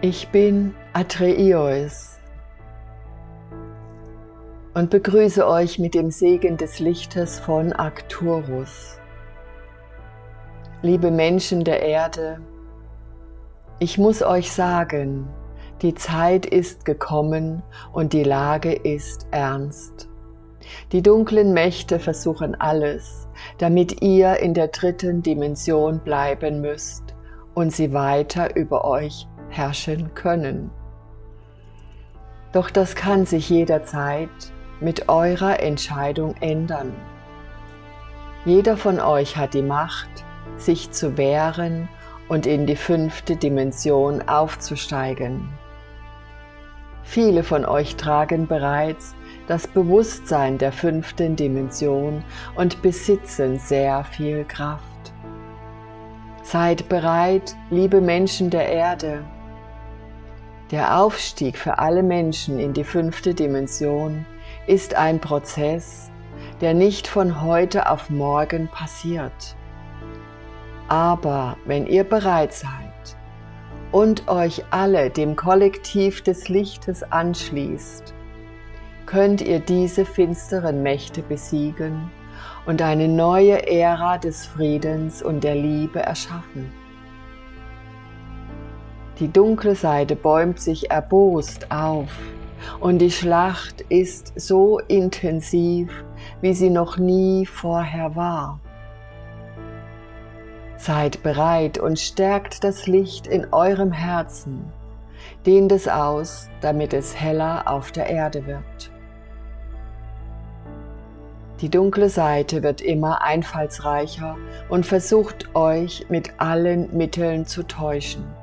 Ich bin Atreios und begrüße euch mit dem Segen des Lichtes von Arcturus. Liebe Menschen der Erde, ich muss euch sagen, die Zeit ist gekommen und die Lage ist ernst. Die dunklen Mächte versuchen alles, damit ihr in der dritten Dimension bleiben müsst und sie weiter über euch herrschen können. Doch das kann sich jederzeit mit eurer Entscheidung ändern. Jeder von euch hat die Macht, sich zu wehren und in die fünfte Dimension aufzusteigen. Viele von euch tragen bereits das Bewusstsein der fünften Dimension und besitzen sehr viel Kraft. Seid bereit, liebe Menschen der Erde, der Aufstieg für alle Menschen in die fünfte Dimension ist ein Prozess, der nicht von heute auf morgen passiert. Aber wenn ihr bereit seid und euch alle dem Kollektiv des Lichtes anschließt, könnt ihr diese finsteren Mächte besiegen und eine neue Ära des Friedens und der Liebe erschaffen. Die dunkle Seite bäumt sich erbost auf und die Schlacht ist so intensiv, wie sie noch nie vorher war. Seid bereit und stärkt das Licht in eurem Herzen, dehnt es aus, damit es heller auf der Erde wird. Die dunkle Seite wird immer einfallsreicher und versucht euch mit allen Mitteln zu täuschen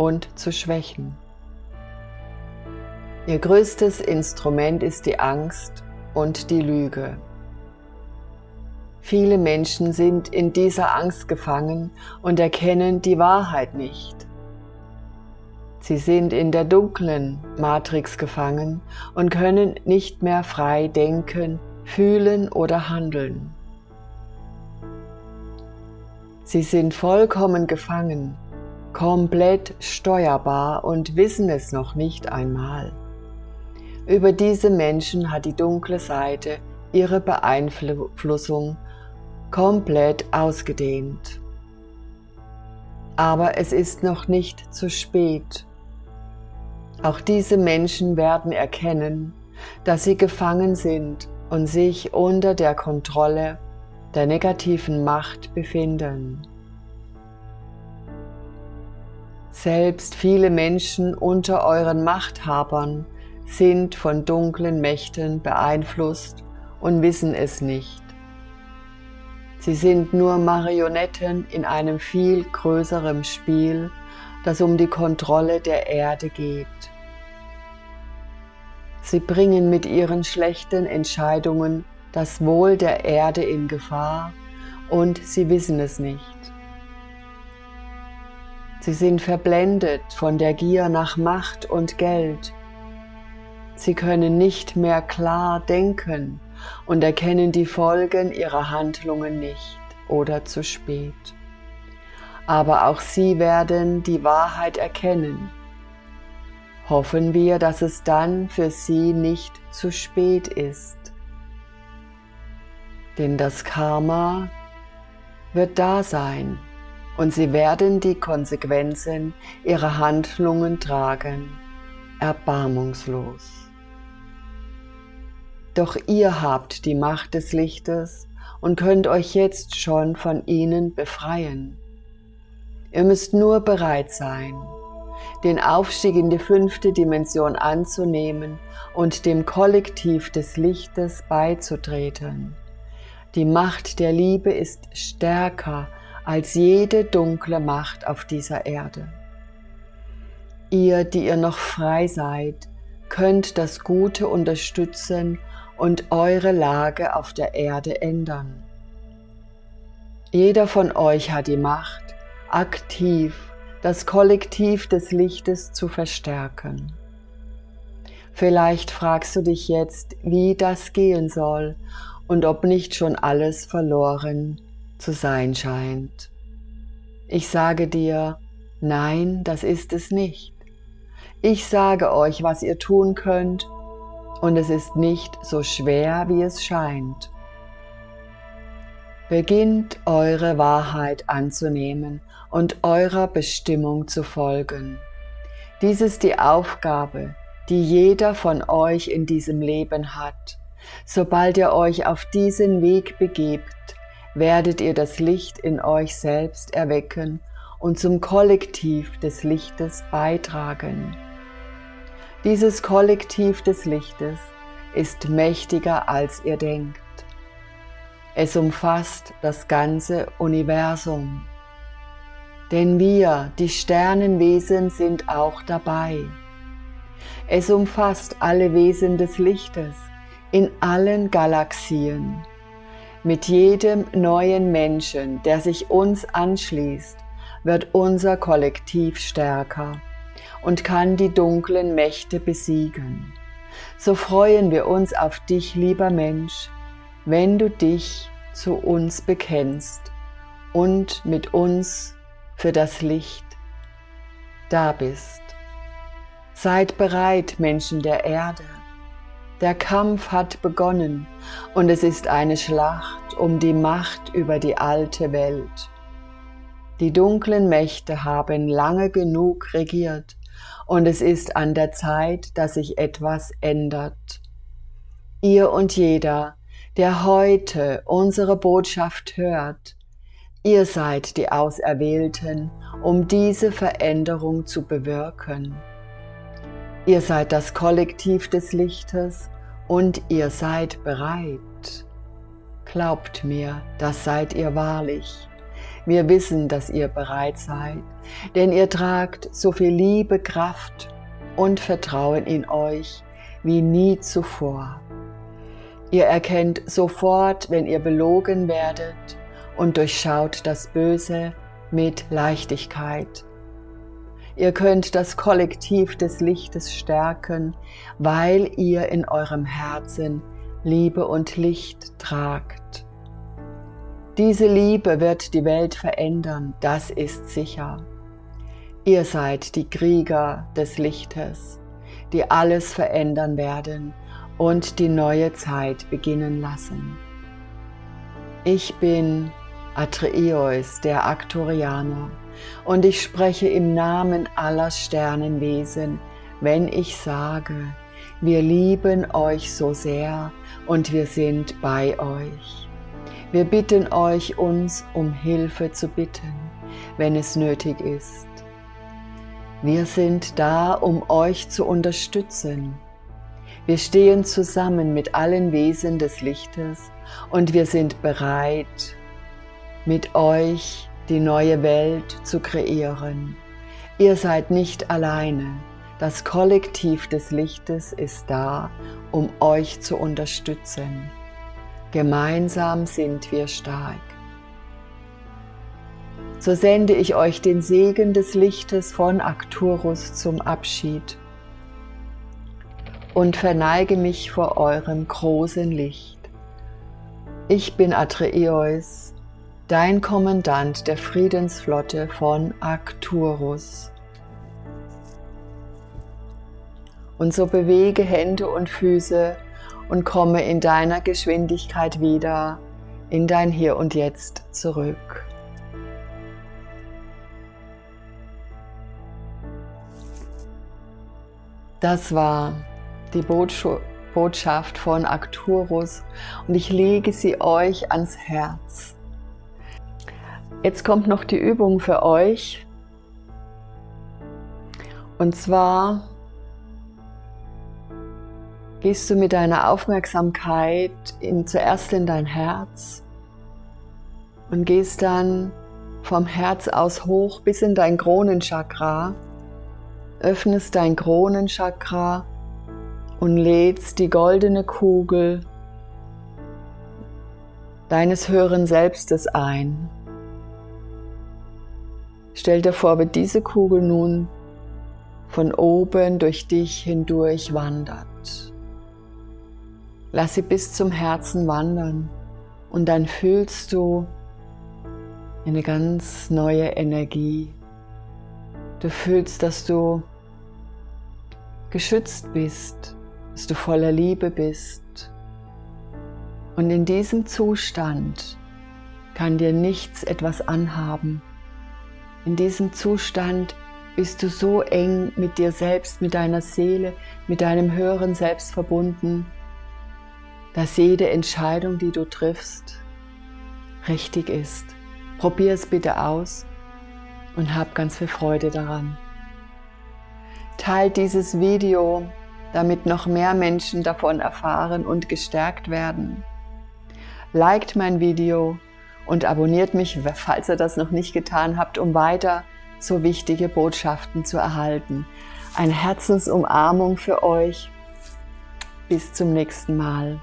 und zu schwächen. Ihr größtes Instrument ist die Angst und die Lüge. Viele Menschen sind in dieser Angst gefangen und erkennen die Wahrheit nicht. Sie sind in der dunklen Matrix gefangen und können nicht mehr frei denken, fühlen oder handeln. Sie sind vollkommen gefangen komplett steuerbar und wissen es noch nicht einmal. Über diese Menschen hat die dunkle Seite ihre Beeinflussung komplett ausgedehnt. Aber es ist noch nicht zu spät. Auch diese Menschen werden erkennen, dass sie gefangen sind und sich unter der Kontrolle der negativen Macht befinden. Selbst viele Menschen unter euren Machthabern sind von dunklen Mächten beeinflusst und wissen es nicht. Sie sind nur Marionetten in einem viel größeren Spiel, das um die Kontrolle der Erde geht. Sie bringen mit ihren schlechten Entscheidungen das Wohl der Erde in Gefahr und sie wissen es nicht. Sie sind verblendet von der Gier nach Macht und Geld. Sie können nicht mehr klar denken und erkennen die Folgen ihrer Handlungen nicht oder zu spät. Aber auch sie werden die Wahrheit erkennen. Hoffen wir, dass es dann für sie nicht zu spät ist. Denn das Karma wird da sein und sie werden die Konsequenzen ihrer Handlungen tragen, erbarmungslos. Doch ihr habt die Macht des Lichtes und könnt euch jetzt schon von ihnen befreien. Ihr müsst nur bereit sein, den Aufstieg in die fünfte Dimension anzunehmen und dem Kollektiv des Lichtes beizutreten. Die Macht der Liebe ist stärker als jede dunkle Macht auf dieser Erde. Ihr, die ihr noch frei seid, könnt das Gute unterstützen und eure Lage auf der Erde ändern. Jeder von euch hat die Macht, aktiv das Kollektiv des Lichtes zu verstärken. Vielleicht fragst du dich jetzt, wie das gehen soll und ob nicht schon alles verloren zu sein scheint. Ich sage dir, nein, das ist es nicht. Ich sage euch, was ihr tun könnt, und es ist nicht so schwer, wie es scheint. Beginnt eure Wahrheit anzunehmen und eurer Bestimmung zu folgen. Dies ist die Aufgabe, die jeder von euch in diesem Leben hat. Sobald ihr euch auf diesen Weg begebt, werdet ihr das Licht in euch selbst erwecken und zum Kollektiv des Lichtes beitragen. Dieses Kollektiv des Lichtes ist mächtiger als ihr denkt. Es umfasst das ganze Universum. Denn wir, die Sternenwesen, sind auch dabei. Es umfasst alle Wesen des Lichtes in allen Galaxien. Mit jedem neuen Menschen, der sich uns anschließt, wird unser Kollektiv stärker und kann die dunklen Mächte besiegen. So freuen wir uns auf dich, lieber Mensch, wenn du dich zu uns bekennst und mit uns für das Licht da bist. Seid bereit, Menschen der Erde. Der Kampf hat begonnen und es ist eine Schlacht um die Macht über die alte Welt. Die dunklen Mächte haben lange genug regiert und es ist an der Zeit, dass sich etwas ändert. Ihr und jeder, der heute unsere Botschaft hört, ihr seid die Auserwählten, um diese Veränderung zu bewirken. Ihr seid das Kollektiv des Lichtes und ihr seid bereit. Glaubt mir, das seid ihr wahrlich. Wir wissen, dass ihr bereit seid, denn ihr tragt so viel Liebe, Kraft und Vertrauen in euch wie nie zuvor. Ihr erkennt sofort, wenn ihr belogen werdet und durchschaut das Böse mit Leichtigkeit. Ihr könnt das Kollektiv des Lichtes stärken, weil ihr in eurem Herzen Liebe und Licht tragt. Diese Liebe wird die Welt verändern, das ist sicher. Ihr seid die Krieger des Lichtes, die alles verändern werden und die neue Zeit beginnen lassen. Ich bin Atreus, der Aktorianer, und ich spreche im Namen aller Sternenwesen, wenn ich sage, wir lieben euch so sehr und wir sind bei euch. Wir bitten euch, uns um Hilfe zu bitten, wenn es nötig ist. Wir sind da, um euch zu unterstützen. Wir stehen zusammen mit allen Wesen des Lichtes und wir sind bereit, mit euch die neue Welt zu kreieren. Ihr seid nicht alleine. Das Kollektiv des Lichtes ist da, um euch zu unterstützen. Gemeinsam sind wir stark. So sende ich euch den Segen des Lichtes von Arcturus zum Abschied und verneige mich vor eurem großen Licht. Ich bin Atreus, dein Kommandant der Friedensflotte von Arcturus. Und so bewege Hände und Füße und komme in deiner Geschwindigkeit wieder in dein Hier und Jetzt zurück. Das war die Botschaft von Arcturus und ich lege sie euch ans Herz. Jetzt kommt noch die Übung für euch. Und zwar gehst du mit deiner Aufmerksamkeit in, zuerst in dein Herz und gehst dann vom Herz aus hoch bis in dein Kronenchakra, öffnest dein Kronenchakra und lädst die goldene Kugel deines höheren Selbstes ein. Stell dir vor, wie diese Kugel nun von oben durch dich hindurch wandert. Lass sie bis zum Herzen wandern und dann fühlst du eine ganz neue Energie. Du fühlst, dass du geschützt bist, dass du voller Liebe bist. Und in diesem Zustand kann dir nichts etwas anhaben. In diesem Zustand bist du so eng mit dir selbst, mit deiner Seele, mit deinem höheren Selbst verbunden, dass jede Entscheidung, die du triffst, richtig ist. Probier es bitte aus und hab ganz viel Freude daran. Teilt dieses Video, damit noch mehr Menschen davon erfahren und gestärkt werden. Liked mein Video und abonniert mich, falls ihr das noch nicht getan habt, um weiter so wichtige Botschaften zu erhalten. Eine Herzensumarmung für euch. Bis zum nächsten Mal.